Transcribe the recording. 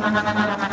ハハハハ